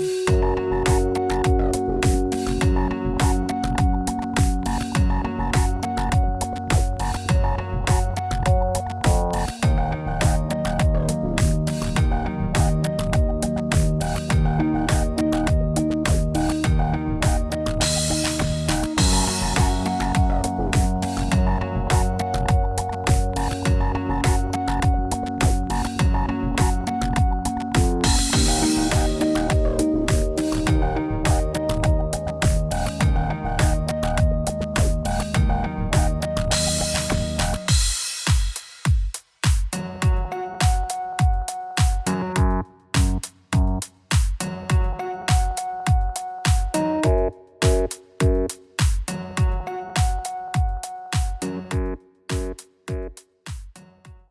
you